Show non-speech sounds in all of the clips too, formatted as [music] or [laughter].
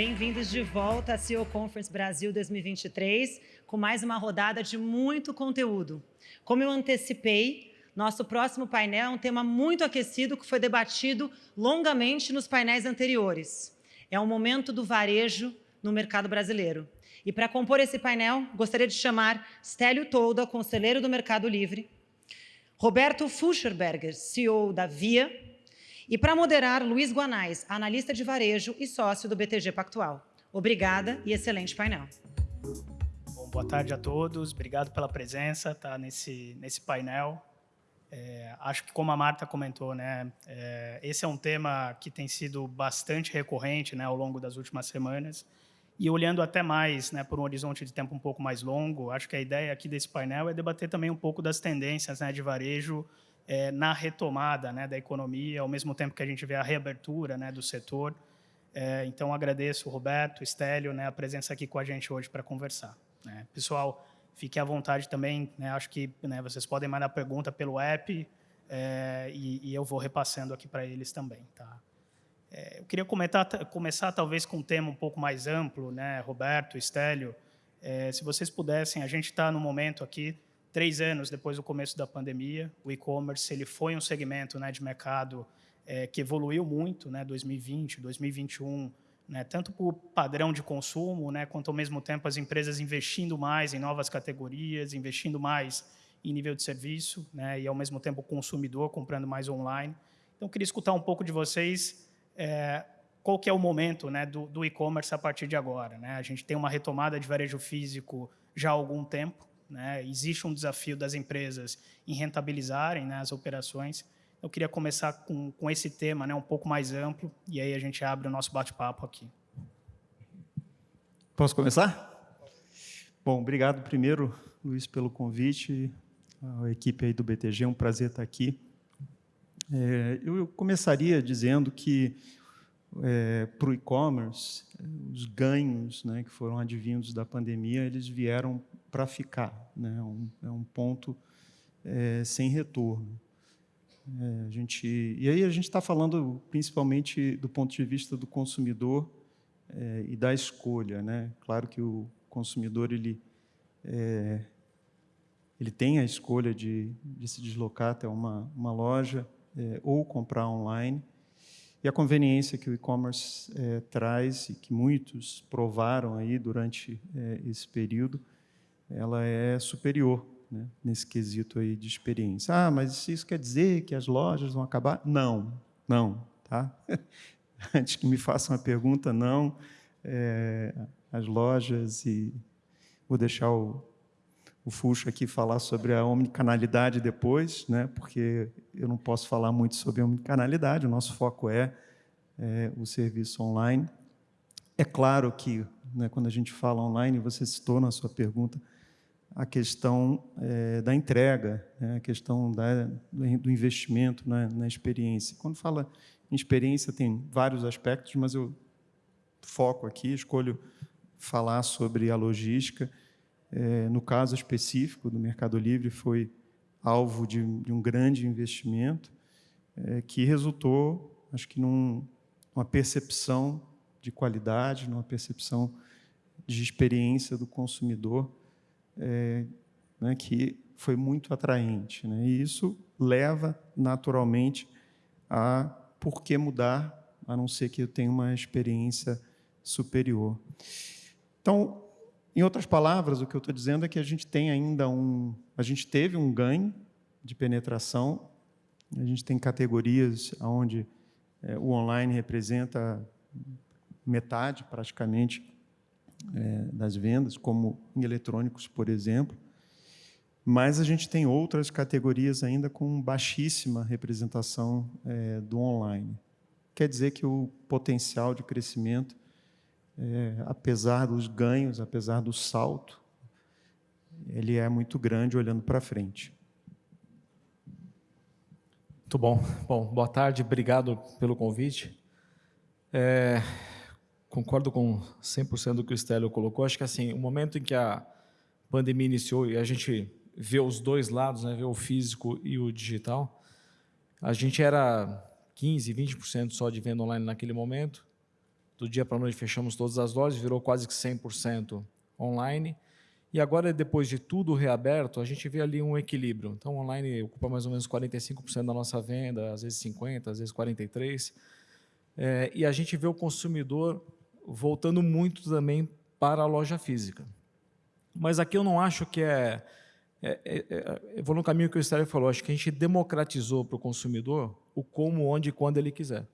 Bem-vindos de volta à CEO Conference Brasil 2023, com mais uma rodada de muito conteúdo. Como eu antecipei, nosso próximo painel é um tema muito aquecido que foi debatido longamente nos painéis anteriores. É o momento do varejo no mercado brasileiro. E para compor esse painel, gostaria de chamar Stélio Tolda, conselheiro do Mercado Livre, Roberto Fuscherberger, CEO da Via, e para moderar, Luiz Guanais, analista de varejo e sócio do BTG Pactual. Obrigada e excelente painel. Bom, boa tarde a todos, obrigado pela presença tá, nesse, nesse painel. É, acho que como a Marta comentou, né, é, esse é um tema que tem sido bastante recorrente né, ao longo das últimas semanas. E olhando até mais né, por um horizonte de tempo um pouco mais longo, acho que a ideia aqui desse painel é debater também um pouco das tendências né, de varejo é, na retomada né, da economia, ao mesmo tempo que a gente vê a reabertura né, do setor. É, então, agradeço o Roberto, Estélio, né, a presença aqui com a gente hoje para conversar. Né. Pessoal, fiquem à vontade também, né, acho que né, vocês podem mandar pergunta pelo app é, e, e, eu vou repassando aqui para eles também. Tá? Queria comentar, começar talvez com um tema um pouco mais amplo, né, Roberto, Estélio, é, se vocês pudessem, a gente está no momento aqui três anos depois do começo da pandemia, o e-commerce ele foi um segmento né, de mercado é, que evoluiu muito, né, 2020, 2021, né, tanto por padrão de consumo, né, quanto ao mesmo tempo as empresas investindo mais em novas categorias, investindo mais em nível de serviço, né, e ao mesmo tempo o consumidor comprando mais online. Então, eu queria escutar um pouco de vocês é, qual que é o momento né, do, do e-commerce a partir de agora. Né? A gente tem uma retomada de varejo físico já há algum tempo, né? Existe um desafio das empresas em rentabilizarem né, as operações. Eu queria começar com, com esse tema né, um pouco mais amplo, e aí a gente abre o nosso bate-papo aqui. Posso começar? Bom, obrigado primeiro, Luiz, pelo convite, a equipe aí do BTG, é um prazer estar aqui. É, eu começaria dizendo que é, para o e-commerce, os ganhos né, que foram advindos da pandemia, eles vieram para ficar. Né? É um, é um ponto é, sem retorno. É, a gente, e aí a gente está falando principalmente do ponto de vista do consumidor é, e da escolha. Né? Claro que o consumidor ele, é, ele tem a escolha de, de se deslocar até uma, uma loja ou comprar online, e a conveniência que o e-commerce é, traz e que muitos provaram aí durante é, esse período, ela é superior né, nesse quesito aí de experiência. Ah, mas isso quer dizer que as lojas vão acabar? Não, não, tá? [laughs] Antes que me façam a pergunta, não. É, as lojas e vou deixar o, o Fuxo aqui falar sobre a omnicanalidade depois, né, porque eu não posso falar muito sobre a omnicanalidade, o nosso foco é, é o serviço online. É claro que, né, quando a gente fala online, você citou na sua pergunta a questão é, da entrega, né, a questão da, do investimento na, na experiência. Quando fala em experiência, tem vários aspectos, mas eu foco aqui, escolho falar sobre a logística, é, no caso específico do Mercado Livre, foi alvo de, de um grande investimento é, que resultou, acho que, num, numa percepção de qualidade, numa percepção de experiência do consumidor é, né, que foi muito atraente. Né? E isso leva, naturalmente, a por que mudar, a não ser que eu tenha uma experiência superior. Então, em outras palavras, o que eu estou dizendo é que a gente tem ainda um, a gente teve um ganho de penetração, a gente tem categorias onde é, o online representa metade, praticamente, é, das vendas, como em eletrônicos, por exemplo, mas a gente tem outras categorias ainda com baixíssima representação é, do online. Quer dizer que o potencial de crescimento é, apesar dos ganhos, apesar do salto, ele é muito grande olhando para frente. Muito bom. Bom, boa tarde, obrigado pelo convite. É, concordo com 100% do que o Estélio colocou. Acho que assim, o momento em que a pandemia iniciou e a gente ver os dois lados, né, ver o físico e o digital. A gente era 15, 20% só de venda online naquele momento. Do dia para a noite fechamos todas as lojas, virou quase que 100% online. E agora, depois de tudo reaberto, a gente vê ali um equilíbrio. Então, online ocupa mais ou menos 45% da nossa venda, às vezes 50%, às vezes 43%. É, e a gente vê o consumidor voltando muito também para a loja física. Mas aqui eu não acho que é... é, é, é eu vou no caminho que o Estélio falou, acho que a gente democratizou para o consumidor o como, onde e quando ele quiser.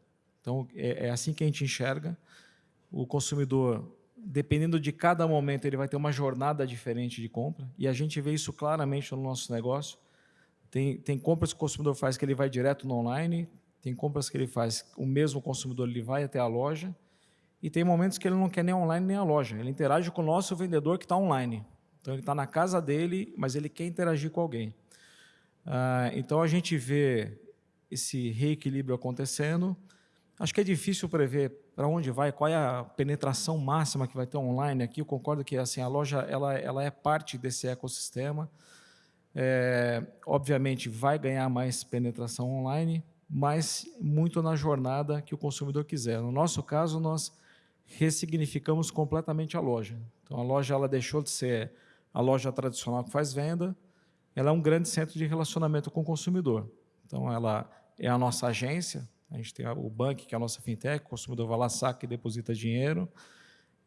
Então, é, é assim que a gente enxerga. O consumidor dependendo de cada momento, ele vai ter uma jornada diferente de compra, e a gente vê isso claramente no nosso negócio. Tem, tem compras que o consumidor faz que ele vai direto no online, tem compras que ele faz, o mesmo consumidor ele vai até a loja, e tem momentos que ele não quer nem online nem a loja, ele interage com o nosso vendedor que está online. Então, ele está na casa dele, mas ele quer interagir com alguém. Ah, então, a gente vê esse reequilíbrio acontecendo. Acho que é difícil prever para onde vai, qual é a penetração máxima que vai ter online aqui. Eu concordo que assim a loja ela, ela é parte desse ecossistema. É, obviamente vai ganhar mais penetração online, mas muito na jornada que o consumidor quiser. No nosso caso, nós ressignificamos completamente a loja. Então a loja ela deixou de ser a loja tradicional que faz venda, ela é um grande centro de relacionamento com o consumidor. Então ela é a nossa agência, a gente tem o banco, que é a nossa fintech, o consumidor vai lá, saca e deposita dinheiro.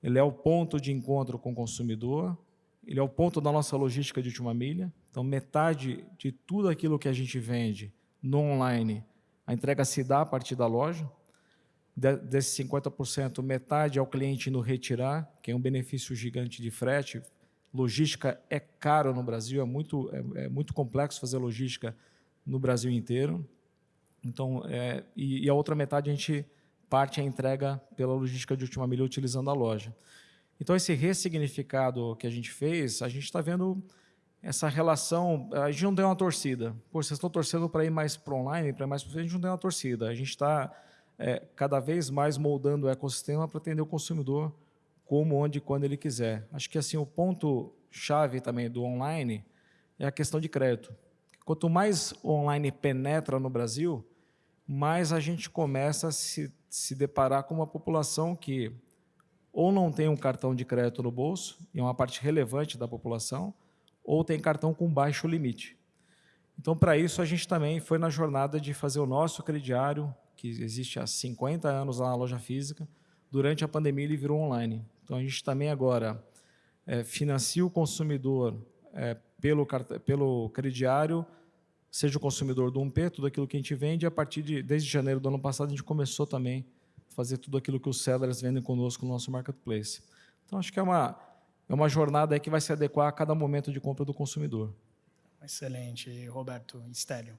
Ele é o ponto de encontro com o consumidor, ele é o ponto da nossa logística de última milha. Então, metade de tudo aquilo que a gente vende no online, a entrega se dá a partir da loja. Desses 50%, metade é o cliente no retirar, que é um benefício gigante de frete. Logística é caro no Brasil, é muito, é, é muito complexo fazer logística no Brasil inteiro. Então, é, e, e, a outra metade a gente parte a entrega pela logística de última milha utilizando a loja. Então, esse ressignificado que a gente fez, a gente está vendo essa relação, a gente não deu uma torcida. Pô, vocês estão torcendo para ir mais para online, para mais para a gente não deu uma torcida. A gente está é, cada vez mais moldando o ecossistema para atender o consumidor como, onde e quando ele quiser. Acho que assim o ponto chave também do online é a questão de crédito. Quanto mais online penetra no Brasil, mais a gente começa a se, se deparar com uma população que ou não tem um cartão de crédito no bolso, e é uma parte relevante da população, ou tem cartão com baixo limite. Então, para isso, a gente também foi na jornada de fazer o nosso crediário, que existe há 50 anos lá na loja física, durante a pandemia ele virou online. Então, a gente também agora é, financia o consumidor é, pelo, pelo crediário, seja o consumidor do 1P, tudo aquilo que a gente vende, a partir de, desde janeiro do ano passado, a gente começou também a fazer tudo aquilo que os sellers vendem conosco no nosso marketplace. Então, acho que é uma, é uma jornada que vai se adequar a cada momento de compra do consumidor. Excelente, Roberto Stélio.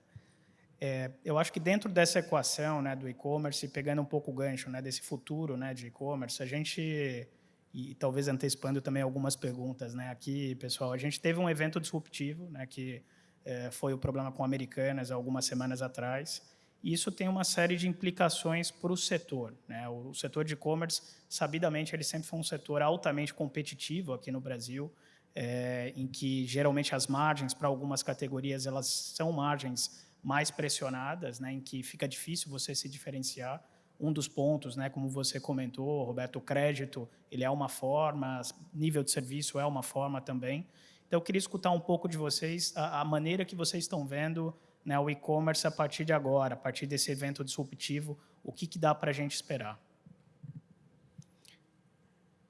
É, eu acho que dentro dessa equação né, do e-commerce, pegando um pouco o gancho né, desse futuro né, de e-commerce, a gente, e talvez antecipando também algumas perguntas né, aqui, pessoal, a gente teve um evento disruptivo né, que é, foi o problema com Americanas algumas semanas atrás. Isso tem uma série de implicações para o setor. Né? O setor de e-commerce, sabidamente, ele sempre foi um setor altamente competitivo aqui no Brasil, é, em que geralmente as margens para algumas categorias elas são margens mais pressionadas, né, em que fica difícil você se diferenciar. Um dos pontos, né, como você comentou, Roberto, o crédito ele é uma forma, nível de serviço é uma forma também. Então, eu queria escutar um pouco de vocês, a, a maneira que vocês estão vendo né, o e-commerce a partir de agora, a partir desse evento disruptivo, o que, que dá para a gente esperar?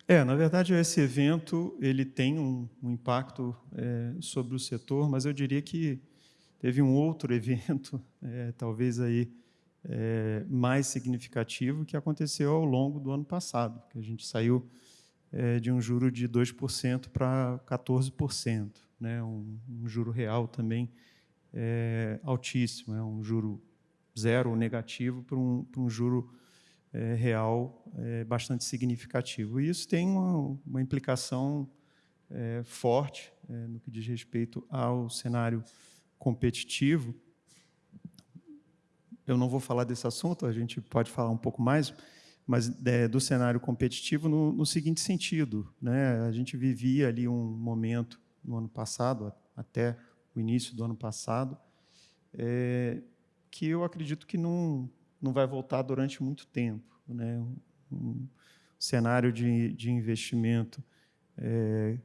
É, na verdade, esse evento ele tem um, um impacto é, sobre o setor, mas eu diria que teve um outro [laughs] evento, é, talvez aí é, mais significativo, que aconteceu ao longo do ano passado, que a gente saiu é, de um juro de 2% para 14%, né? um, um juro real também é, altíssimo, é um juro zero negativo para um, para um juro é, real é, bastante significativo. E isso tem uma, uma implicação é, forte é, no que diz respeito ao cenário competitivo. Eu não vou falar desse assunto, a gente pode falar um pouco mais, mas é, do cenário competitivo no, no, seguinte sentido. Né? A gente vivia ali um momento, no ano passado, até o início do ano passado, é, que eu acredito que não, não vai voltar durante muito tempo. Né? Um cenário de, de investimento, é,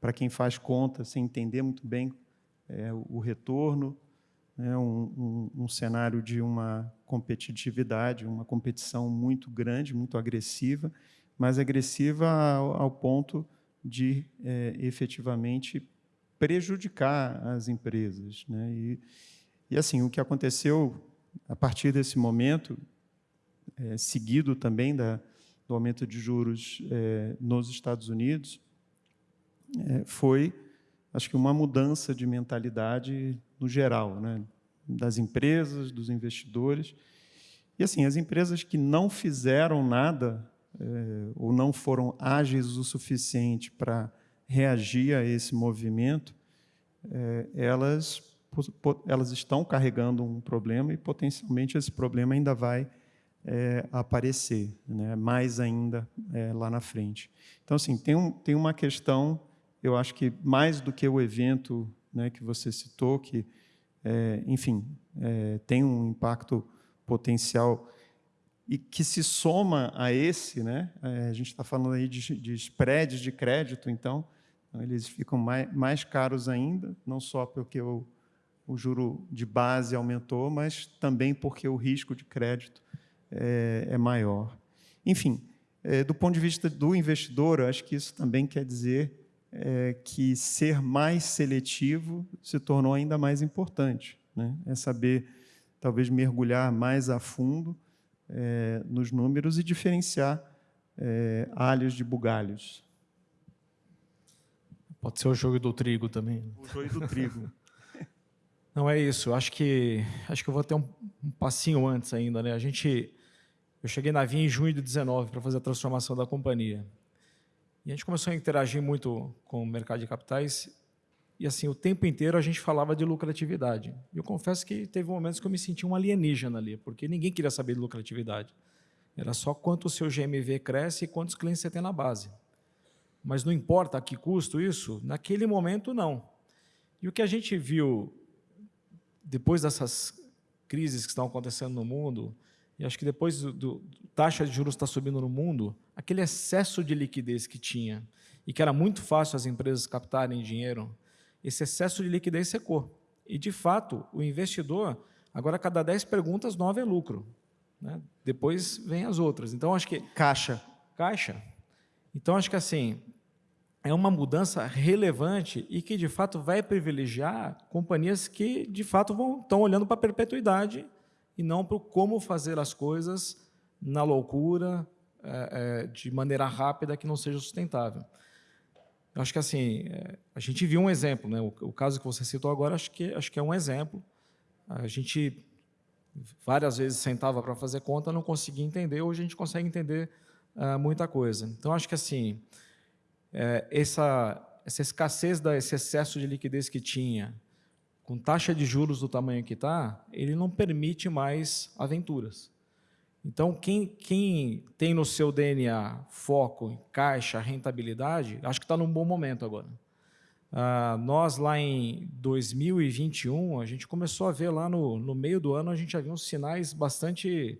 para quem faz conta, sem entender muito bem é, o, o retorno, né? um, um, um cenário de uma competitividade, uma competição muito grande, muito agressiva, mas agressiva ao, ao ponto de é, efetivamente prejudicar as empresas. Né? E, e, assim, o que aconteceu a partir desse momento, é, seguido também da, do aumento de juros é, nos Estados Unidos, foi, acho que, uma mudança de mentalidade no geral, né? Das empresas, dos investidores. E, assim, as empresas que não fizeram nada é, ou não foram ágeis o suficiente para reagir a esse movimento, é, elas, elas estão carregando um problema e, potencialmente, esse problema ainda vai é, aparecer, né, mais ainda lá na frente. Então, assim, tem, um, tem uma questão, eu acho que mais do que o evento né, que você citou, que, é, enfim, é, tem um impacto potencial e que se soma a esse, né, é, a gente está falando aí de, de spreads de crédito, então, eles ficam mais, mais caros ainda, não só porque o, o juro de base aumentou, mas também porque o risco de crédito é, é maior. Enfim, é, do ponto de vista do investidor, acho que isso também quer dizer é, que ser mais seletivo se tornou ainda mais importante. Né? É saber, talvez, mergulhar mais a fundo é, nos números e diferenciar é, alhos de bugalhos. Pode ser o jogo do trigo também. O jogo do trigo. [laughs] Não é isso. Acho que acho que eu vou ter um, um, passinho antes ainda, né? A gente eu cheguei na Via em junho de 19 para fazer a transformação da companhia. E a gente começou a interagir muito com o mercado de capitais e assim o tempo inteiro a gente falava de lucratividade. E eu confesso que teve momentos que eu me senti um alienígena ali, porque ninguém queria saber de lucratividade. Era só quanto o seu GMV cresce e quantos clientes você tem na base. Mas não importa a que custo isso, naquele momento não. E o que a gente viu depois dessas crises que estão acontecendo no mundo, e acho que depois do, do taxa de juros está subindo no mundo, aquele excesso de liquidez que tinha e que era muito fácil as empresas captarem dinheiro, esse excesso de liquidez secou. E, de fato, o investidor, agora, cada 10 perguntas, 9 é lucro. Né? Depois vem as outras. Então, acho que... Caixa. Caixa. Então, acho que assim, é uma mudança relevante e que, de fato, vai privilegiar companhias que, de fato, vão, estão olhando para a perpetuidade e não para como fazer as coisas na loucura, é, é, de maneira rápida, que não seja sustentável. Eu acho que assim, é, a gente viu um exemplo, né? O, o, caso que você citou agora, acho que acho que é um exemplo. A gente várias vezes sentava para fazer conta, não conseguia entender. Hoje a gente consegue entender uh, muita coisa. Então acho que assim, é, essa, essa escassez, da, esse excesso de liquidez que tinha, com taxa de juros do tamanho que está, ele não permite mais aventuras. Então, quem, quem tem no seu DNA foco, caixa, rentabilidade, acho que está num bom momento agora. Ah, nós, lá em 2021, a gente começou a ver lá no, no meio do ano, a gente já viu uns sinais bastante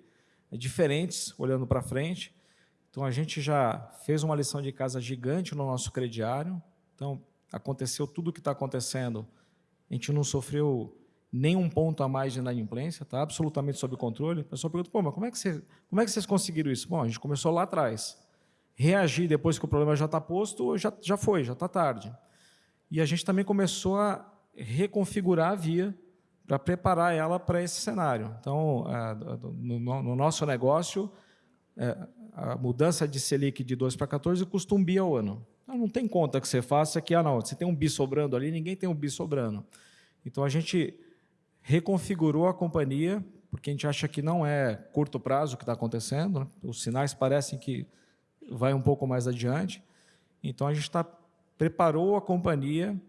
diferentes, olhando para frente. Então, a gente já fez uma lição de casa gigante no nosso crediário. Então, aconteceu tudo o que está acontecendo. A gente não sofreu nenhum ponto a mais de inadimplência, está absolutamente sob controle. O pessoal pergunta, pô, mas como é, que você, como é que vocês conseguiram isso? Bom, a gente começou lá atrás. Reagir depois que o problema já está posto, já, já foi, já está tarde. E a gente também começou a reconfigurar a via para preparar ela para esse cenário. Então, é, no, no nosso negócio, é, a mudança de Selic de 2 para 14 custa um bi ao ano. Então, não tem conta que você faça que, ah, não, você tem um bi sobrando ali, ninguém tem um bi sobrando. Então, a gente reconfigurou a companhia, porque a gente acha que não é curto prazo o que está acontecendo, né? os sinais parecem que vai um pouco mais adiante. Então, a gente está preparou a companhia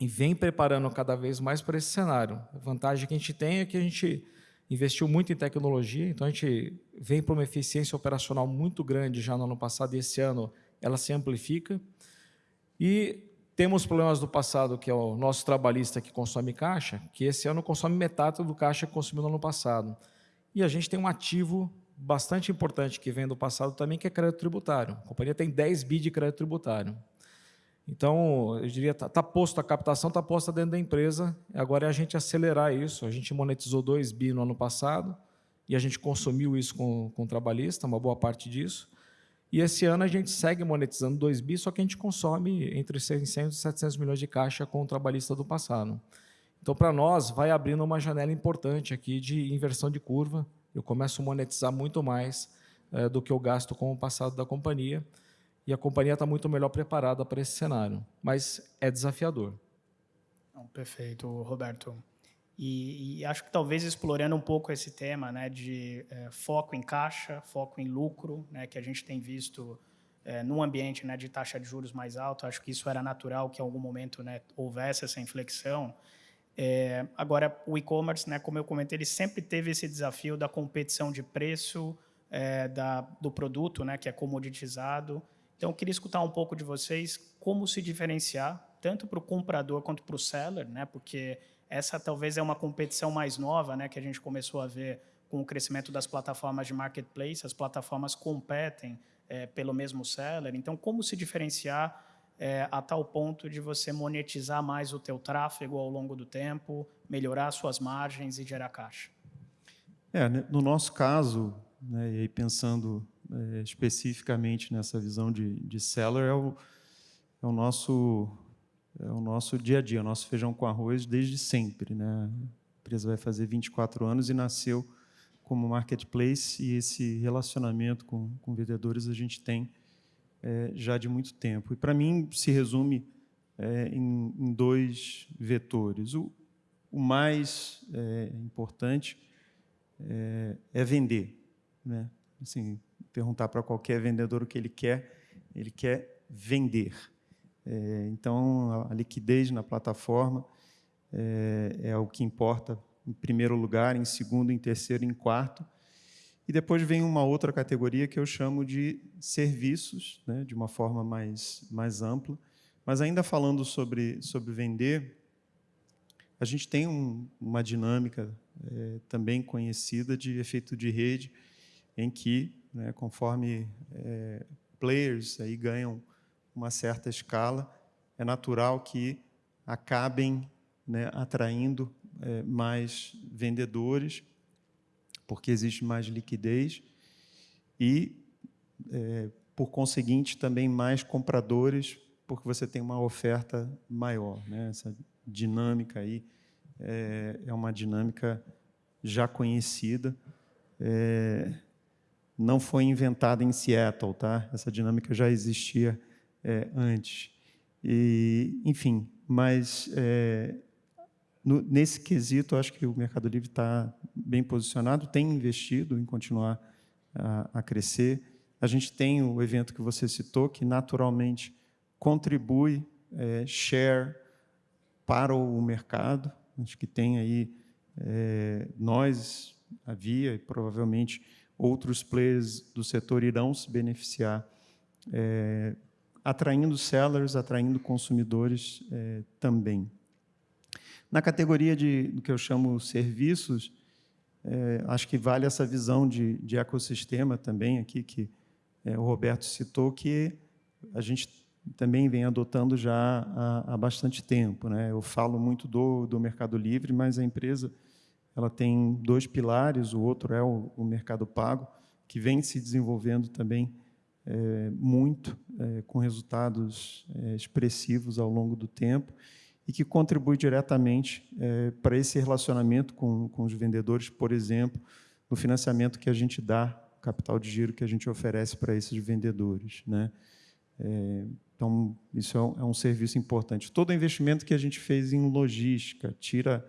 e vem preparando cada vez mais para esse cenário. A vantagem que a gente tem é que a gente investiu muito em tecnologia, então a gente vem para uma eficiência operacional muito grande já no ano passado e esse ano ela se amplifica. E Temos problemas do passado, que é o nosso trabalhista que consome caixa, que esse ano consome metade do caixa que consumiu no ano passado. E a gente tem um ativo bastante importante que vem do passado também, que é crédito tributário. A companhia tem 10 bi de crédito tributário. Então, eu diria, está tá posto, a captação está posta dentro da empresa, agora é a gente acelerar isso. A gente monetizou 2 bi no ano passado, e a gente consumiu isso com, com o trabalhista, uma boa parte disso. E esse ano a gente segue monetizando 2 bi, só que a gente consome entre 600 e 700 milhões de caixa com o trabalhista do passado. Então, para nós, vai abrindo uma janela importante aqui de inversão de curva. Eu começo a monetizar muito mais é, do que eu gasto com o passado da companhia. E a companhia está muito melhor preparada para esse cenário. Mas é desafiador. Perfeito, Roberto. E, e, acho que talvez explorando um pouco esse tema né, de é, foco em caixa, foco em lucro, né, que a gente tem visto é, num ambiente né, de taxa de juros mais alto, acho que isso era natural que em algum momento né, houvesse essa inflexão. É, agora, o e-commerce, né, como eu comentei, ele sempre teve esse desafio da competição de preço da, do produto, né, que é comoditizado. Então, eu queria escutar um pouco de vocês como se diferenciar, tanto para o comprador quanto para o seller, né, porque essa talvez é uma competição mais nova, né, que a gente começou a ver com o crescimento das plataformas de marketplace. As plataformas competem é, pelo mesmo seller. Então, como se diferenciar é, a tal ponto de você monetizar mais o teu tráfego ao longo do tempo, melhorar suas margens e gerar caixa? É, né, no nosso caso, né, e aí pensando é, especificamente nessa visão de, de seller, é o, é o nosso é o nosso dia a dia, o nosso feijão com arroz desde sempre. Né? A empresa vai fazer 24 anos e nasceu como marketplace e esse relacionamento com, com vendedores a gente tem é, já de muito tempo. E para mim se resume é, em, em, dois vetores. O, o mais é, importante é, é vender. Né? Assim, perguntar para qualquer vendedor o que ele quer, ele quer vender. É, então, a liquidez na plataforma é, é, o que importa em primeiro lugar, em segundo, em terceiro, em quarto. E depois vem uma outra categoria que eu chamo de serviços, né, de uma forma mais, mais ampla. Mas ainda falando sobre, sobre vender, a gente tem um, uma dinâmica é, também conhecida de efeito de rede, em que, né, conforme é, players aí ganham uma certa escala, é natural que acabem né, atraindo é, mais vendedores, porque existe mais liquidez, e, é, por conseguinte, também mais compradores, porque você tem uma oferta maior. Né? Essa dinâmica aí é, é uma dinâmica já conhecida. É, não foi inventada em Seattle, tá? Essa dinâmica já existia é, antes. E, enfim, mas é, no, nesse quesito, acho que o Mercado Livre está bem posicionado, tem investido em continuar a, a, crescer. A gente tem o evento que você citou, que naturalmente contribui é, share para o mercado. Acho que tem aí é, nós, a Via e provavelmente outros players do setor irão se beneficiar é, atraindo sellers, atraindo consumidores é, também. Na categoria de, do que eu chamo serviços, é, acho que vale essa visão de, de ecossistema também aqui, que é, o Roberto citou, que a gente também vem adotando já há, há bastante tempo. Né? Eu falo muito do, do Mercado Livre, mas a empresa ela tem dois pilares, o outro é o, o Mercado Pago, que vem se desenvolvendo também é, muito, é, com resultados é, expressivos ao longo do tempo e que contribui diretamente para esse relacionamento com, com os vendedores, por exemplo, no financiamento que a gente dá, capital de giro que a gente oferece para esses vendedores. Né? Então, isso é um, é um, serviço importante. Todo investimento que a gente fez em logística tira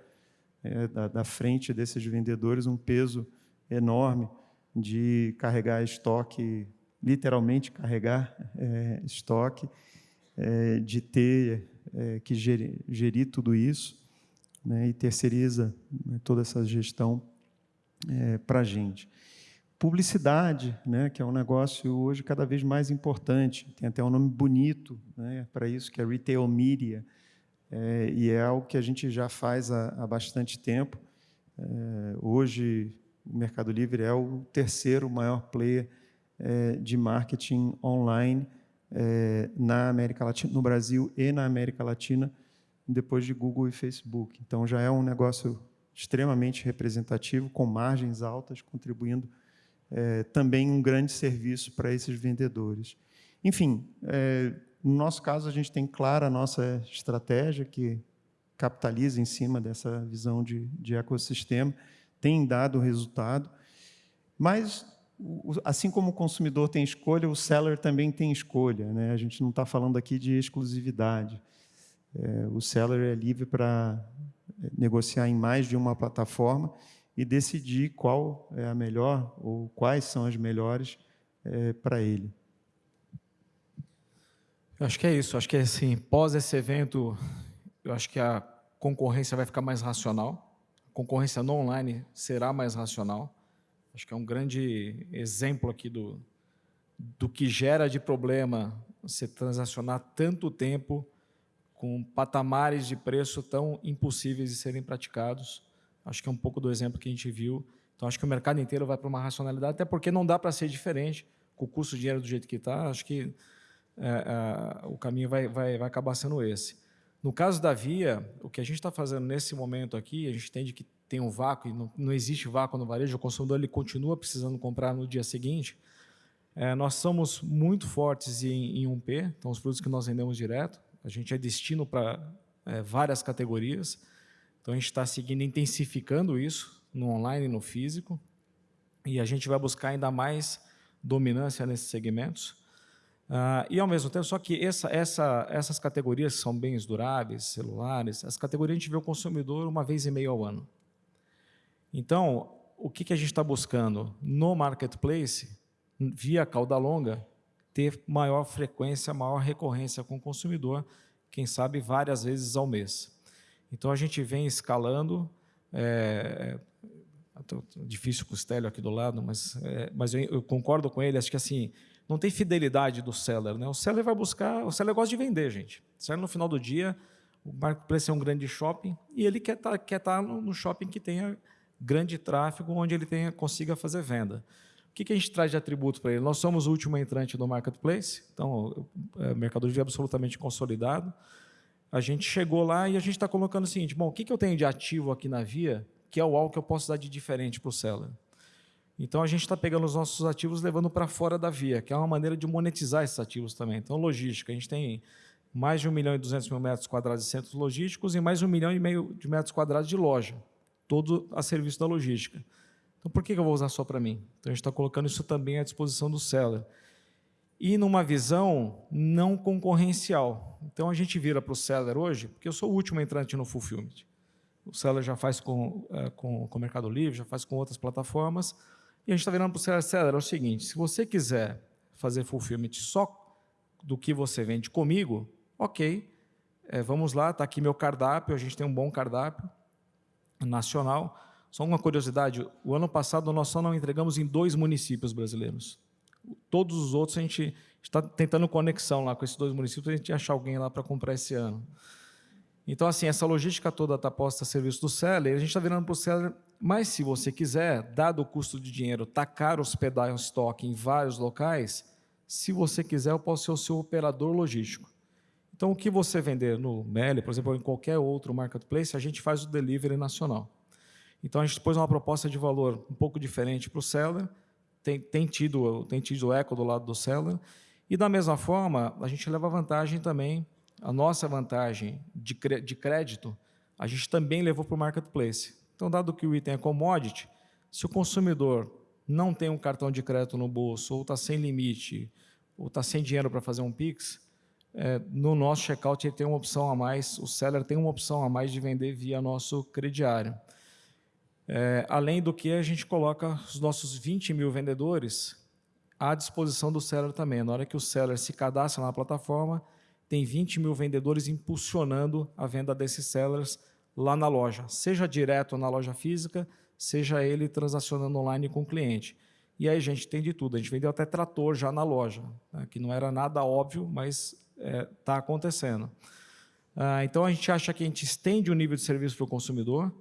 da, da frente desses vendedores um peso enorme de carregar estoque literalmente carregar é, estoque, é, de ter é, que gerir, gerir, tudo isso né, e terceiriza né, toda essa gestão é, para a gente. publicidade, né, que é um negócio hoje cada vez mais importante. Tem até um nome bonito né, para isso, que é retail media, é, e é algo que a gente já faz há, há bastante tempo. É, hoje, o Mercado Livre é o terceiro maior player é, de marketing online é, na América Latina, no Brasil e na América Latina, depois de Google e Facebook. Então, já é um negócio extremamente representativo, com margens altas, contribuindo é, também um grande serviço para esses vendedores. Enfim, é, no nosso caso, a gente tem clara a nossa estratégia, que capitaliza em cima dessa visão de, de ecossistema, tem dado resultado, mas, assim como o consumidor tem escolha, o seller também tem escolha. Né? A gente não está falando aqui de exclusividade. É, o seller é livre para é, negociar em mais de uma plataforma e decidir qual é a melhor ou quais são as melhores é, para ele. Eu acho que é isso. Acho que assim, pós esse evento, eu acho que a concorrência vai ficar mais racional. A concorrência no online será mais racional. Acho que é um grande exemplo aqui do, do que gera de problema você transacionar tanto tempo com patamares de preço tão impossíveis de serem praticados. Acho que é um pouco do exemplo que a gente viu. Então, acho que o mercado inteiro vai para uma racionalidade, até porque não dá para ser diferente com o custo de dinheiro do jeito que está. Acho que é, é, o caminho vai, vai, vai acabar sendo esse. No caso da Via, o que a gente está fazendo nesse momento aqui, a gente entende que tem um vácuo, e não, não existe vácuo no varejo, o consumidor ele continua precisando comprar no dia seguinte. É, nós somos muito fortes em, em 1P, então os produtos que nós vendemos direto, a gente é destino para é, várias categorias. Então, a gente está seguindo, intensificando isso no online e no físico, e a gente vai buscar ainda mais dominância nesses segmentos. Uh, e, ao mesmo tempo, só que essa, essa, essas categorias são bens duráveis, celulares, as categorias a gente vê o consumidor uma vez e meio ao ano. Então, o que, que a gente está buscando? No marketplace, via cauda longa, ter maior frequência, maior recorrência com o consumidor, quem sabe várias vezes ao mês. Então, a gente vem escalando, é, é difícil com o Stélio aqui do lado, mas, é, mas eu, eu, concordo com ele, acho que assim, não tem fidelidade do seller. Né? O seller vai buscar, o seller gosta de vender, gente. O seller, no final do dia, o marketplace é um grande shopping e ele quer estar tá, quer tá no, no shopping que tenha grande tráfego, onde ele tenha, consiga fazer venda. O que, que a gente traz de atributos para ele? Nós somos o último entrante no marketplace, então o é, mercado livre é absolutamente consolidado a gente chegou lá e a gente está colocando o seguinte, bom, o que, que eu tenho de ativo aqui na Via, que é o algo que eu posso dar de diferente para o seller? Então, a gente está pegando os nossos ativos levando para fora da Via, que é uma maneira de monetizar esses ativos também. Então, logística, a gente tem mais de 1 milhão e 200 mil metros quadrados de centros logísticos e mais de 1 milhão e meio de metros quadrados de loja, todo a serviço da logística. Então, por que eu vou usar só para mim? Então, a gente está colocando isso também à disposição do seller e numa visão não concorrencial. Então a gente vira para o seller hoje, porque eu sou o último entrante no Fulfillment. O seller já faz com, é, com, com o Mercado Livre, já faz com outras plataformas, e a gente está virando para o seller, seller, é o seguinte, se você quiser fazer Fulfillment só do que você vende comigo, ok, é, vamos lá, está aqui meu cardápio, a gente tem um bom cardápio nacional. Só uma curiosidade, o ano passado nós só não entregamos em dois municípios brasileiros, todos os outros a gente está tentando conexão lá com esses dois municípios a gente achar alguém lá para comprar esse ano. Então, assim, essa logística toda está posta a serviço do seller, a gente está virando para o seller, mas se você quiser, dado o custo de dinheiro, está caro hospedar um estoque em vários locais, se você quiser, eu posso ser o seu operador logístico. Então, o que você vender no Meli, por exemplo, ou em qualquer outro marketplace, a gente faz o delivery nacional. Então, a gente pôs uma proposta de valor um pouco diferente para o seller, tem, tem, tido, tem tido eco do lado do seller. E, da mesma forma, a gente leva vantagem também, a nossa vantagem de, de crédito, a gente também levou para o marketplace. Então, dado que o item é commodity, se o consumidor não tem um cartão de crédito no bolso, ou está sem limite, ou está sem dinheiro para fazer um PIX, é, no nosso checkout ele tem uma opção a mais, o seller tem uma opção a mais de vender via nosso crediário. É, além do que, a gente coloca os nossos 20 mil vendedores à disposição do seller também. Na hora que o seller se cadastra na plataforma, tem 20 mil vendedores impulsionando a venda desses sellers lá na loja, seja direto na loja física, seja ele transacionando online com o cliente. E aí a gente tem de tudo. A gente vendeu até trator já na loja, né, que não era nada óbvio, mas está é, acontecendo. Ah, então, a gente acha que a gente estende o nível de serviço para o consumidor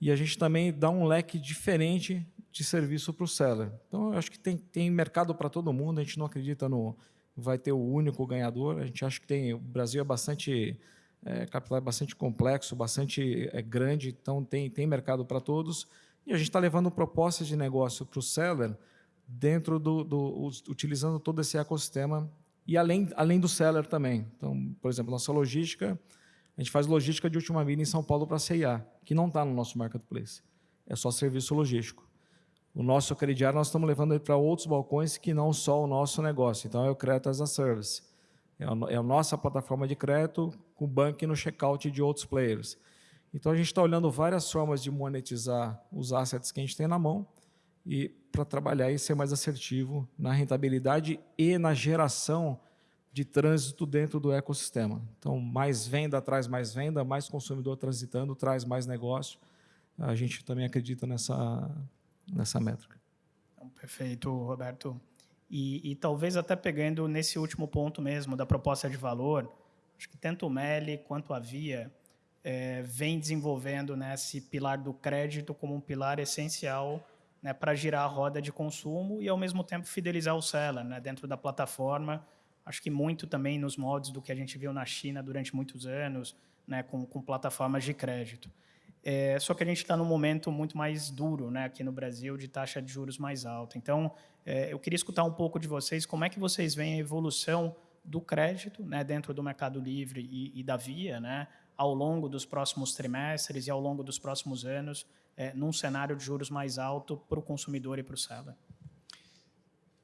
e a gente também dá um leque diferente de serviço para o seller. Então, eu acho que tem, tem mercado para todo mundo, a gente não acredita no vai ter o único ganhador, a gente acha que tem, o Brasil é bastante, é, capital é bastante complexo, bastante é, grande, então tem, tem mercado para todos, e a gente está levando propostas de negócio para o seller dentro do, do, utilizando todo esse ecossistema e além, além do seller também. Então, por exemplo, nossa logística, a gente faz logística de última milha em São Paulo para a CIA, que não está no nosso marketplace. É só serviço logístico. O nosso crediário nós estamos levando ele para outros balcões que não só o nosso negócio. Então, é o Crédito as a Service. É a, é a nossa plataforma de crédito com banco no checkout de outros players. Então, a gente está olhando várias formas de monetizar os assets que a gente tem na mão e para trabalhar e ser mais assertivo na rentabilidade e na geração de trânsito dentro do ecossistema. Então, mais venda traz mais venda, mais consumidor transitando traz mais negócio. A gente também acredita nessa, nessa métrica. Então, perfeito, Roberto. E, e, talvez até pegando nesse último ponto mesmo da proposta de valor, acho que tanto o Meli quanto a Via é, vem desenvolvendo né, esse pilar do crédito como um pilar essencial né, para girar a roda de consumo e, ao mesmo tempo, fidelizar o seller né, dentro da plataforma. Acho que muito também nos moldes do que a gente viu na China durante muitos anos, né, com, com plataformas de crédito. É, só que a gente está num momento muito mais duro né, aqui no Brasil, de taxa de juros mais alta. Então, é, eu queria escutar um pouco de vocês, como é que vocês veem a evolução do crédito né, dentro do Mercado Livre e, e da Via, né, ao longo dos próximos trimestres e ao longo dos próximos anos, é, num cenário de juros mais alto para o consumidor e para o seller?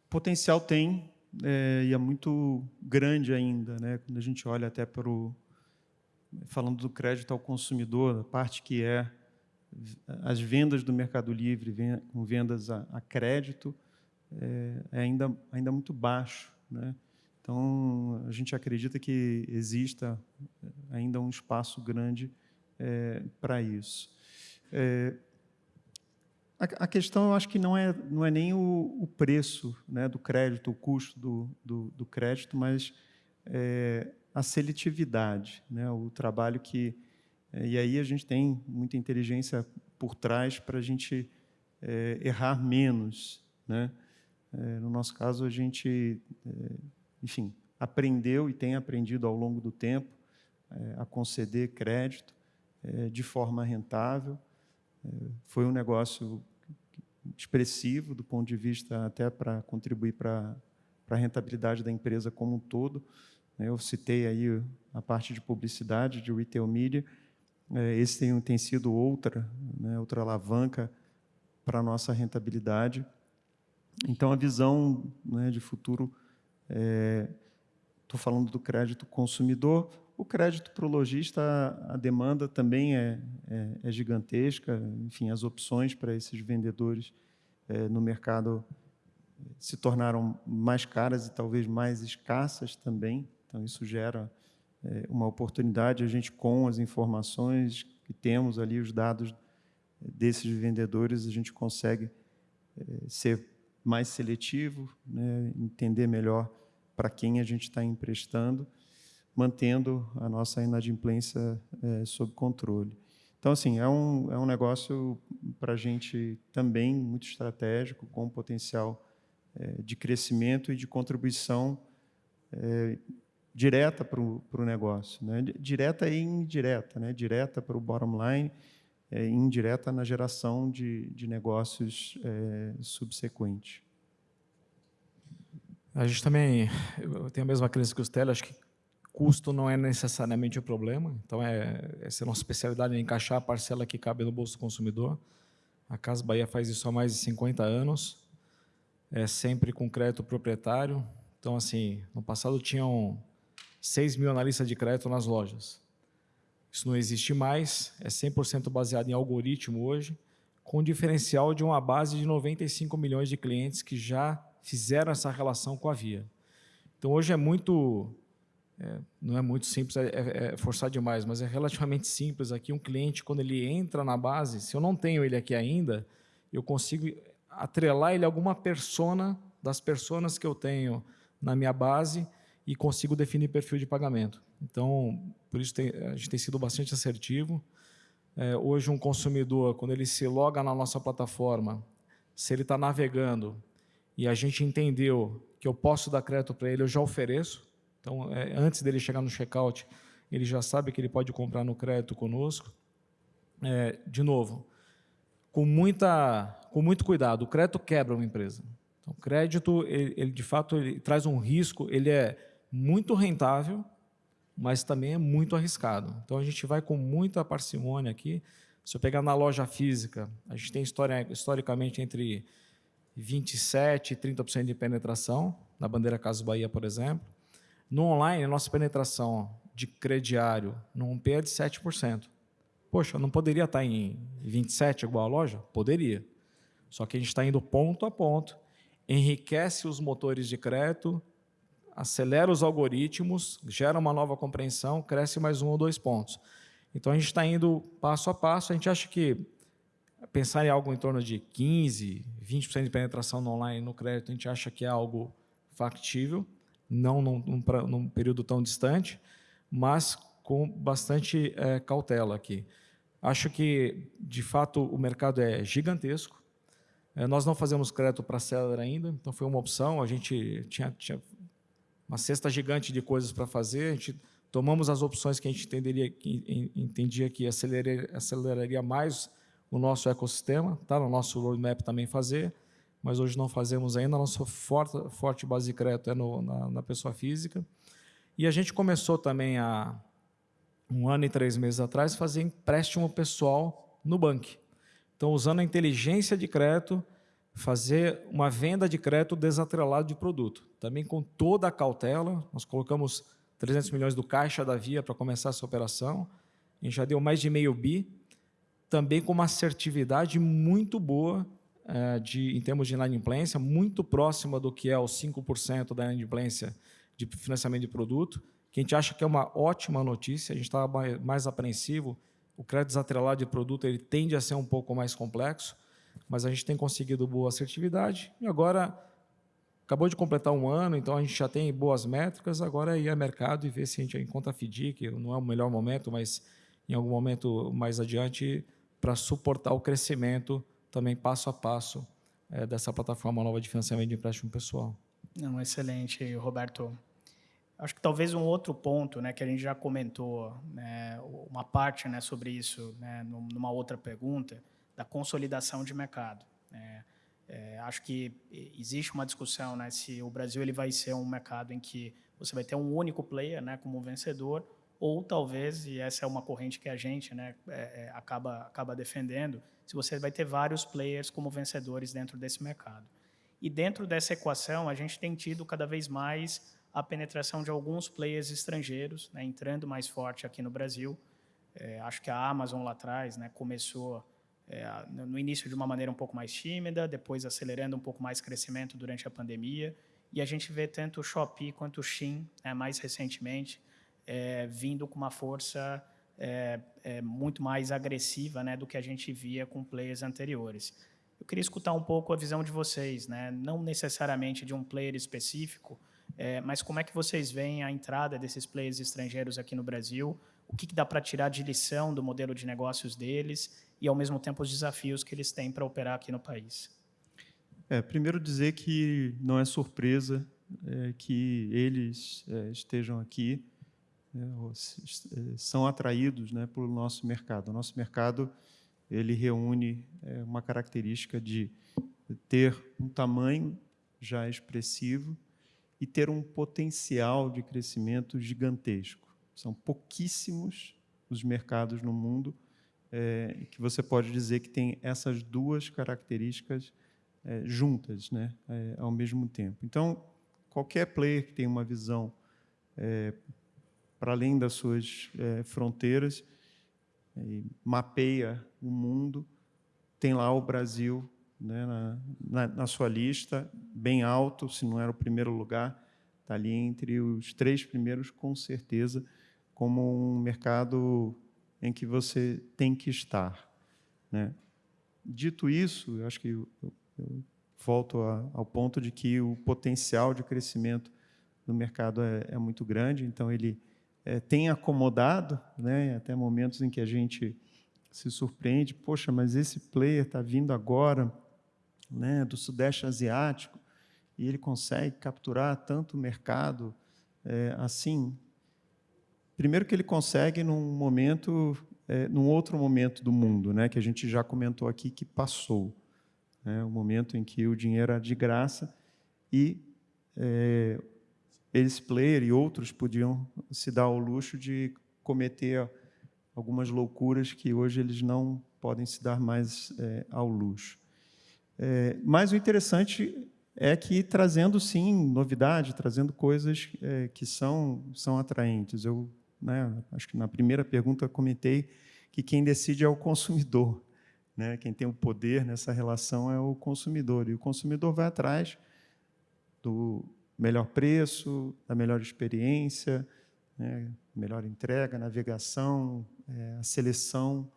Potencial tem, é, e é muito grande ainda, né? quando a gente olha até para o. Falando do crédito ao consumidor, a parte que é as vendas do Mercado Livre, com vendas a, a crédito, é, é, ainda, ainda muito baixo. Né? Então, a gente acredita que exista ainda um espaço grande é, para isso. É, a, a, questão, eu acho que não é, não é nem o, o preço né, do crédito, o custo do, do, do crédito, mas é, a seletividade, né, o trabalho que... E aí a gente tem muita inteligência por trás para a gente errar menos. Né? No nosso caso, a gente, enfim, aprendeu e tem aprendido ao longo do tempo a conceder crédito de forma rentável, foi um negócio expressivo do ponto de vista até para contribuir para a rentabilidade da empresa como um todo. Eu citei aí a parte de publicidade, de retail media. É, esse tem, tem sido outra, né, outra alavanca para a nossa rentabilidade. Então, a visão né, de futuro, estou é, falando do crédito consumidor, o crédito para o lojista, a demanda também é, é, é gigantesca, enfim, as opções para esses vendedores é, no mercado se tornaram mais caras e talvez mais escassas também, então isso gera é, uma oportunidade, a gente com as informações que temos ali, os dados desses vendedores, a gente consegue é, ser mais seletivo, né, entender melhor para quem a gente está emprestando, mantendo a nossa inadimplência é, sob controle. Então, assim, é um, é um negócio para a gente também muito estratégico, com potencial é, de crescimento e de contribuição é, direta para o negócio. Né? Direta e indireta. Né? Direta para o bottom line é, indireta na geração de, de negócios é, subsequentes. A gente também tem a mesma crença que os Tele, acho que Custo não é necessariamente o problema, então é, essa é a nossa especialidade, é encaixar a parcela que cabe no bolso do consumidor. A Casa Bahia faz isso há mais de 50 anos, é sempre com crédito proprietário. Então, assim, no passado tinham 6 mil analistas de crédito nas lojas. Isso não existe mais, é 100% baseado em algoritmo hoje, com diferencial de uma base de 95 milhões de clientes que já fizeram essa relação com a Via. Então, hoje é muito é, não é muito simples, é, é, é, forçar demais, mas é relativamente simples aqui. Um cliente, quando ele entra na base, se eu não tenho ele aqui ainda, eu consigo atrelar ele a alguma persona das personas que eu tenho na minha base e consigo definir perfil de pagamento. Então, por isso tem, a gente tem sido bastante assertivo. É, hoje, um consumidor, quando ele se loga na nossa plataforma, se ele está navegando e a gente entendeu que eu posso dar crédito para ele, eu já ofereço. Então, é, antes dele chegar no checkout, ele já sabe que ele pode comprar no crédito conosco. É, de novo, com, muita, com muito cuidado, o crédito quebra uma empresa. Então, o crédito, ele, ele de fato, ele traz um risco, ele é muito rentável, mas também é muito arriscado. Então, a gente vai com muita parcimônia aqui. Se eu pegar na loja física, a gente tem historicamente entre 27% e 30% de penetração, na bandeira Casas Bahia, por exemplo. No online, a nossa penetração de crediário no 1P é de 7%. Poxa, não poderia estar em 27 igual a loja? Poderia. Só que a gente está indo ponto a ponto, enriquece os motores de crédito, acelera os algoritmos, gera uma nova compreensão, cresce mais um ou dois pontos. Então, a gente está indo passo a passo. A gente acha que pensar em algo em torno de 15%, 20% de penetração no online no crédito, a gente acha que é algo factível, não num, num, num período tão distante, mas com bastante é, cautela aqui. Acho que, de fato, o mercado é gigantesco. É, nós não fazemos crédito para seller ainda, então foi uma opção. A gente tinha, tinha uma cesta gigante de coisas para fazer. A gente tomamos as opções que a gente entenderia, que, entendia que aceleraria, aceleraria mais o nosso ecossistema. Está no nosso roadmap também fazer, mas hoje não fazemos ainda. A nossa forte, forte base de crédito é no, na, na pessoa física. E a gente começou também há um ano e três meses atrás fazer empréstimo pessoal no banco. Então, usando a inteligência de crédito, fazer uma venda de crédito desatrelado de produto. Também com toda a cautela, nós colocamos 300 milhões do caixa da Via para começar essa operação. A gente já deu mais de meio bi, também com uma assertividade muito boa é, de, em termos de inadimplência, muito próxima do que é os 5% da inadimplência de financiamento de produto, que a gente acha que é uma ótima notícia, a gente estava mais apreensivo, o crédito desatrelado de produto ele tende a ser um pouco mais complexo, mas a gente tem conseguido boa assertividade e agora acabou de completar um ano, então a gente já tem boas métricas, agora é ir ao mercado e ver se a gente encontra a FDIC, não é o melhor momento, mas em algum momento mais adiante, para suportar o crescimento também passo a passo é, dessa plataforma nova de financiamento de empréstimo pessoal. Não, excelente, Roberto. Acho que talvez um outro ponto, né, que a gente já comentou, né, uma parte, né, sobre isso, né, numa outra pergunta, da consolidação de mercado. Né. É, acho que existe uma discussão, né, se o Brasil ele vai ser um mercado em que você vai ter um único player, né, como vencedor, ou talvez, e essa é uma corrente que a gente, né, é, é, acaba acaba defendendo, se você vai ter vários players como vencedores dentro desse mercado. E dentro dessa equação, a gente tem tido cada vez mais a penetração de alguns players estrangeiros, né, entrando mais forte aqui no Brasil. É, acho que a Amazon lá atrás né, começou é, no início de uma maneira um pouco mais tímida, depois acelerando um pouco mais crescimento durante a pandemia. E a gente vê tanto o Shopee quanto o Shein, né, mais recentemente, é, vindo com uma força é, é, muito mais agressiva né, do que a gente via com players anteriores. Eu queria escutar um pouco a visão de vocês, né, não necessariamente de um player específico, é, mas como é que vocês veem a entrada desses players estrangeiros aqui no Brasil? O que, que dá para tirar de lição do modelo de negócios deles e, ao mesmo tempo, os desafios que eles têm para operar aqui no país? É, primeiro dizer que não é surpresa é, que eles é, estejam aqui, né, é, são atraídos né, pelo nosso mercado. O nosso mercado ele reúne é, uma característica de ter um tamanho já expressivo e ter um potencial de crescimento gigantesco. São pouquíssimos os mercados no mundo é, que você pode dizer que tem essas duas características é, juntas, né, é, ao mesmo tempo. Então, qualquer player que tenha uma visão é, para além das suas é, fronteiras mapeia o mundo, tem lá o Brasil né, na, na, na, sua lista, bem alto, se não era o primeiro lugar, está ali entre os três primeiros, com certeza, como um mercado em que você tem que estar. Né? Dito isso, eu acho que o eu volto a, ao ponto de que o potencial de crescimento do mercado é, é muito grande, então ele é, tem acomodado, né, até momentos em que a gente se surpreende, poxa, mas esse player está vindo agora né, do Sudeste Asiático e ele consegue capturar tanto mercado é, assim. Primeiro que ele consegue num momento, é, num outro momento do mundo, né, que a gente já comentou aqui que passou, né, o momento em que o dinheiro era de graça e é, esse player e outros podiam se dar ao luxo de cometer algumas loucuras que hoje eles não podem se dar mais é, ao luxo. É, mas o interessante é que trazendo, sim, novidade, trazendo coisas é, que são, são atraentes. Eu né, acho que na primeira pergunta comentei que quem decide é o consumidor. Né? Quem tem o poder nessa relação é o consumidor. E o consumidor vai atrás do melhor preço, da melhor experiência, né? melhor entrega, navegação, é, a seleção,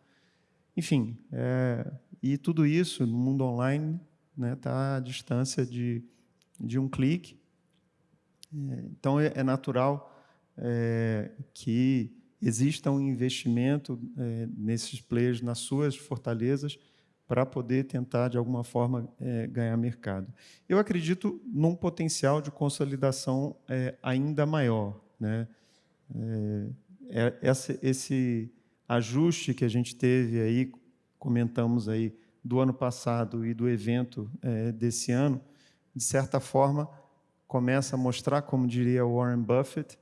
enfim. É, e tudo isso no mundo online está né, à distância de, de um clique. É, então, é, é natural é, que exista um investimento é, nesses players, nas suas fortalezas, para poder tentar, de alguma forma, é, ganhar mercado. Eu acredito num potencial de consolidação é, ainda maior. Né? É, essa, esse ajuste que a gente teve aí, comentamos aí, do ano passado e do evento é, desse ano, de certa forma, começa a mostrar, como diria Warren Buffett,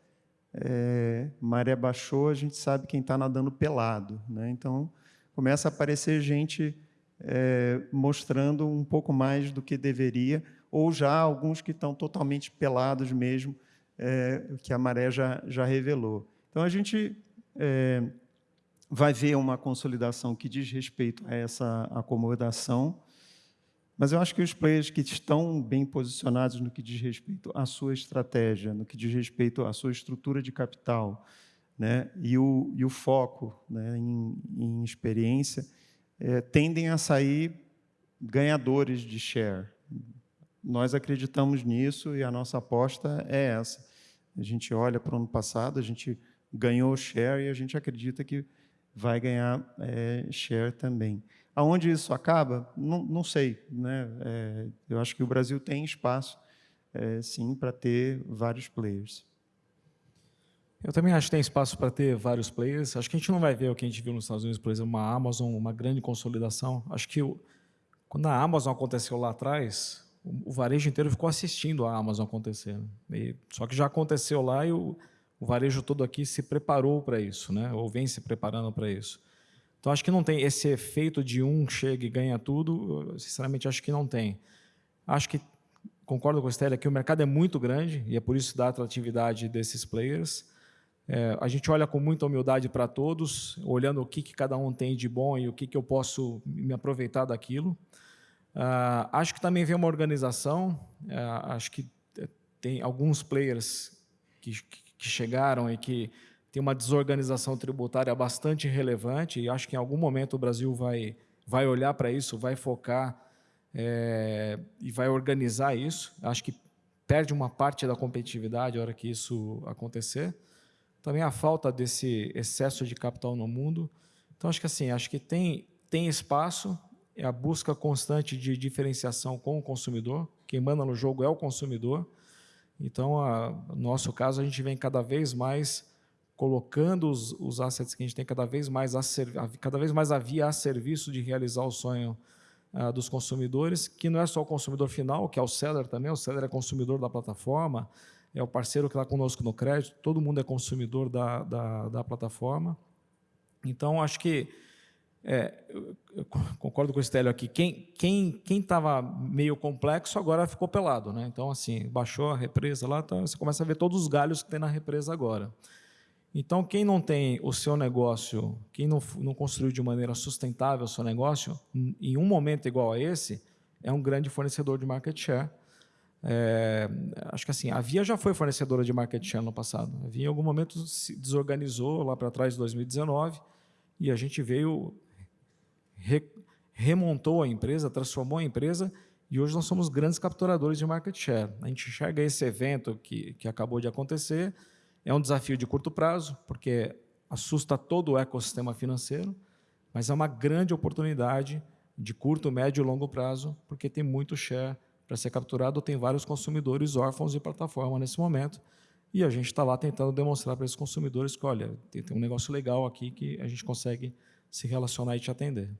é, maré baixou, a gente sabe quem está nadando pelado. Né? Então, começa a aparecer gente é, mostrando um pouco mais do que deveria, ou já alguns que estão totalmente pelados mesmo, é, que a maré já, já revelou. Então, a gente é, vai ver uma consolidação que diz respeito a essa acomodação, mas eu acho que os players que estão bem posicionados no que diz respeito à sua estratégia, no que diz respeito à sua estrutura de capital, né, e, o, e o foco né, em, em experiência, é, tendem a sair ganhadores de share. Nós acreditamos nisso e a nossa aposta é essa. A gente olha para o ano passado, a gente ganhou share e a gente acredita que vai ganhar é, share também. Aonde isso acaba? Não, não sei. Né? É, eu acho que o Brasil tem espaço, é, sim, para ter vários players. Eu também acho que tem espaço para ter vários players. Acho que a gente não vai ver o que a gente viu nos Estados Unidos, por exemplo, uma Amazon, uma grande consolidação. Acho que o, quando a Amazon aconteceu lá atrás, o, o, varejo inteiro ficou assistindo a Amazon acontecer. E, só que já aconteceu lá e o, o varejo todo aqui se preparou para isso, né? ou vem se preparando para isso. Então, acho que não tem esse efeito de um chega e ganha tudo, sinceramente, acho que não tem. Acho que, concordo com a Estela, que o mercado é muito grande e é por isso da atratividade desses players. É, a gente olha com muita humildade para todos, olhando o que, que cada um tem de bom e o que, que eu posso me aproveitar daquilo. Uh, acho que também vem uma organização, uh, acho que tem alguns players que, que chegaram e que tem uma desorganização tributária bastante relevante e acho que em algum momento o Brasil vai, vai olhar para isso, vai focar é, e vai organizar isso. Acho que perde uma parte da competitividade a hora que isso acontecer também a falta desse excesso de capital no mundo. Então, acho que assim, acho que tem, tem espaço, é a busca constante de diferenciação com o consumidor, quem manda no jogo é o consumidor. Então, a, no nosso caso, a gente vem cada vez mais colocando os, os assets que a gente tem cada vez mais a, cada vez mais a via a serviço de realizar o sonho uh, dos consumidores, que não é só o consumidor final, que é o seller também, o seller é consumidor da plataforma, é o parceiro que está conosco no crédito, todo mundo é consumidor da, da, da plataforma. Então, acho que, é, eu concordo com o Estélio aqui, quem estava quem, quem meio complexo agora ficou pelado. Né? Então, assim, baixou a represa lá, então você começa a ver todos os galhos que tem na represa agora. Então, quem não tem o seu negócio, quem não, não construiu de maneira sustentável o seu negócio, em um momento igual a esse, é um grande fornecedor de market share, é, acho que assim, a Via já foi fornecedora de market share no passado. A Via, em algum momento, se desorganizou lá para trás, em 2019, e a gente veio, re, remontou a empresa, transformou a empresa E hoje nós somos grandes capturadores de market share. A gente enxerga esse evento que, que acabou de acontecer, é um desafio de curto prazo, porque assusta todo o ecossistema financeiro, mas é uma grande oportunidade de curto, médio e longo prazo, porque tem muito share para ser capturado, tem vários consumidores órfãos de plataforma nesse momento, e a gente está lá tentando demonstrar para esses consumidores que, olha, tem, tem, um negócio legal aqui que a gente consegue se relacionar e te atender.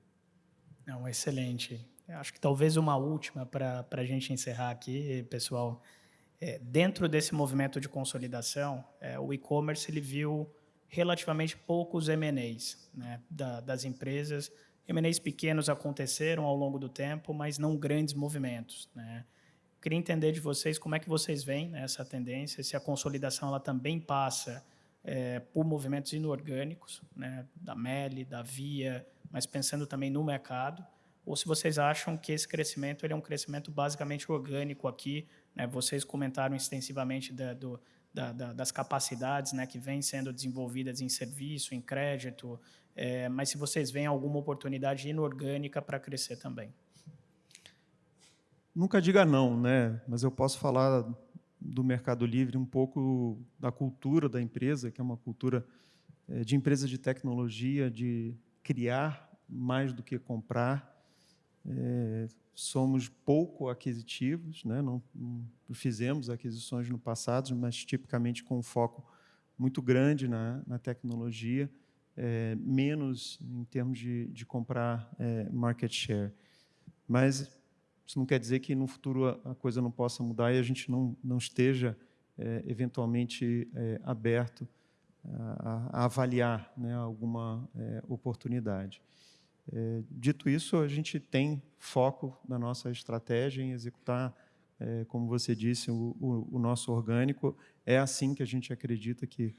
Não, excelente. Acho que talvez uma última para a gente encerrar aqui, pessoal. É, dentro desse movimento de consolidação, é, o e-commerce ele viu relativamente poucos M&As né, da, das empresas. M&As pequenos aconteceram ao longo do tempo, mas não grandes movimentos. Né? Queria entender de vocês como é que vocês veem né, essa tendência, se a consolidação ela também passa é, por movimentos inorgânicos, né, da Meli, da Via, mas pensando também no mercado, ou se vocês acham que esse crescimento ele é um crescimento basicamente orgânico aqui. Né? Vocês comentaram extensivamente da, do, da, da, das capacidades né, que vêm sendo desenvolvidas em serviço, em crédito, é, mas se vocês veem alguma oportunidade inorgânica para crescer também. Nunca diga não, né? mas eu posso falar do Mercado Livre um pouco da cultura da empresa, que é uma cultura é, de empresa de tecnologia, de criar mais do que comprar, é, somos pouco aquisitivos, né? não, não, fizemos aquisições no passado, mas tipicamente com um foco muito grande na, na tecnologia, é, menos em termos de, de comprar é, market share. Mas isso não quer dizer que no futuro a, a coisa não possa mudar e a gente não, não esteja é, eventualmente é, aberto a, a avaliar né, alguma é, oportunidade. É, dito isso, a gente tem foco na nossa estratégia em executar, é, como você disse, o, o, o, nosso orgânico. É assim que a gente acredita que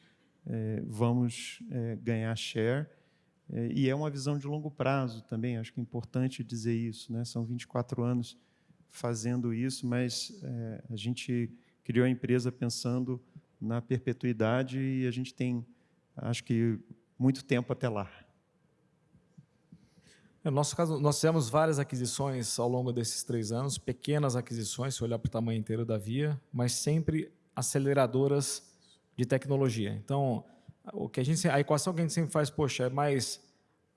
é, vamos é, ganhar share. É, e é uma visão de longo prazo também, acho que é importante dizer isso. Né? São 24 anos fazendo isso, mas é, a gente criou a empresa pensando na perpetuidade e a gente tem, acho que, muito tempo até lá. No nosso caso, nós fizemos várias aquisições ao longo desses três anos, pequenas aquisições, se olhar para o tamanho inteiro da Via, mas sempre aceleradoras de tecnologia. Então, o que a, gente, a equação que a gente sempre faz, poxa, é mais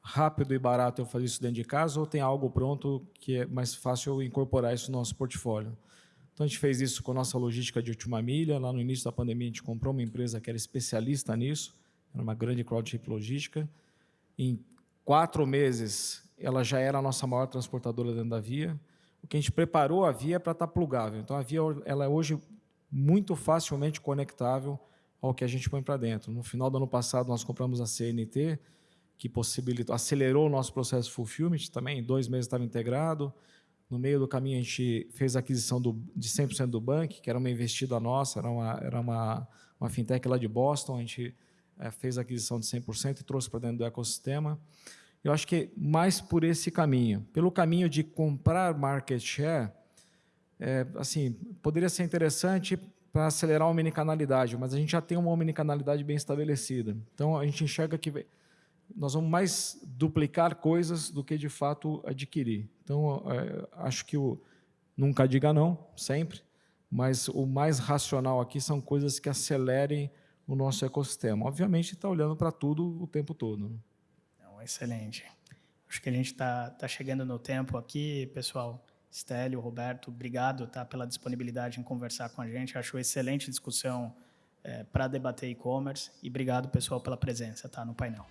rápido e barato eu fazer isso dentro de casa ou tem algo pronto que é mais fácil incorporar isso no nosso portfólio? Então, a gente fez isso com a nossa logística de última milha. Lá no início da pandemia, a gente comprou uma empresa que era especialista nisso, era uma grande crowdship logística. Em quatro meses, ela já era a nossa maior transportadora dentro da Via. O que a gente preparou a Via é para estar tá plugável. Então, a Via ela é hoje muito facilmente conectável ao que a gente põe para dentro. No final do ano passado, nós compramos a CNT, que possibilitou, acelerou o nosso processo fulfillment também, em dois meses estava integrado. No meio do caminho, a gente fez a aquisição do, de 100% do Bank, que era uma investida nossa, era uma, era uma, uma fintech lá de Boston, a gente é, fez a aquisição de 100% e trouxe para dentro do ecossistema. Eu acho que mais por esse caminho. Pelo caminho de comprar market share, é, assim, poderia ser interessante para acelerar a omnicanalidade, mas a gente já tem uma omnicanalidade bem estabelecida. Então, a gente enxerga que nós vamos mais duplicar coisas do que, de fato, adquirir. Então, é, acho que o nunca diga não, sempre, mas o mais racional aqui são coisas que acelerem o nosso ecossistema. Obviamente, está olhando para tudo o tempo todo. Né? Excelente. Acho que a gente está tá chegando no tempo aqui, pessoal. Stélio, Roberto, obrigado tá, pela disponibilidade em conversar com a gente. Acho excelente discussão é, para debater e-commerce. E obrigado, pessoal, pela presença tá, no painel.